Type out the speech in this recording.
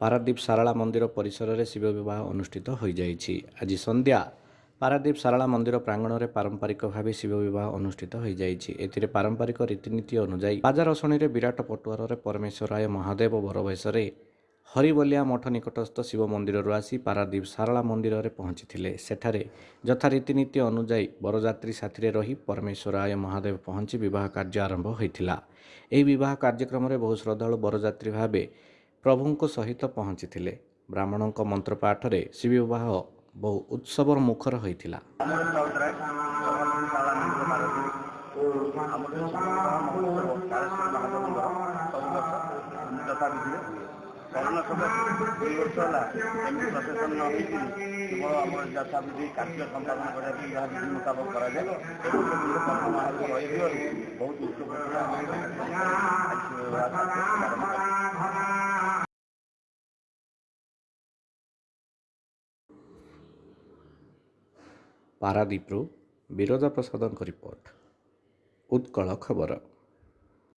ପାରାଦୀପ ସାରଳା ମନ୍ଦିର ପରିସରରେ ଶିବ ବିବାହ ଅନୁଷ୍ଠିତ ହୋଇଯାଇଛି। ଆଜି ସନ୍ଧ୍ୟା ପାରାଦୀପ ସାରଳା ମନ୍ଦିର ପ୍ରାଙ୍ଗଣରେ ପାରମ୍ପରିକ ଭାବେ ଶିବ ବିବାହ ଅନୁଷ୍ଠିତ ହୋଇଯାଇଛି। ଏଥିରେ ପାରମ୍ପରିକ ରୀତିନୀତି ଅନୁଯାୟୀ ବାଜା ରଶଣୀରେ ବିରାଟ ପଟୁଆରରେ ପରମେଶ୍ୱରାୟ ମହାଦେବ ବରବେଶରେ ହରିବଲିଆ ମଠ ନିକଟସ୍ଥ ଶିବ ମନ୍ଦିରରୁ ଆସି ପାରାଦୀପ ସାରଳା ମନ୍ଦିରରେ ପହଞ୍ଚିଥିଲେ। ସେଠାରେ ଯଥା ରୀତିନୀତି ଅନୁଯାୟୀ ବରଯାତ୍ରୀ ସାଥିରେ ରହି ପରମେଶ୍ୱରାୟ ମହାଦେବ ପହଞ୍ଚି ବିବାହ କାର୍ଯ୍ୟ ଆରମ୍ଭ ହୋଇଥିଲା। ଏହି ବିବାହ କାର୍ଯ୍ୟକ୍ରମରେ ବହୁ ଶ୍ରଦ୍ଧାଳୁ ବରଯାତ୍ରୀ ଭାବେ ପ୍ରଭୁଙ୍କ ସହିତ ପହଞ୍ଚିଥିଲେ। ବ୍ରାହ୍ମଣଙ୍କ ମନ୍ତ୍ର ପାଠରେ ଶ୍ରୀବିବାହ ବହୁ ଉତ୍ସବର ମୁଖର ହୋଇଥିଲା। କରୋନା ଦୁଇ ବର୍ଷ ହେଲା ଏମିତି କେବଳ ଆମର କାର୍ଯ୍ୟ ସମ୍ପାଦନ କରିବା ପାଇଁ ଯାହା ବିଧି ମୁତାବକ କରାଯାଏ ଏବଂ ବହୁତ ପାରାଦୀପରୁ ବିରଜା ପ୍ରସାଦଙ୍କ ରିପୋର୍ଟ। ଉତ୍କଳ ଖବର।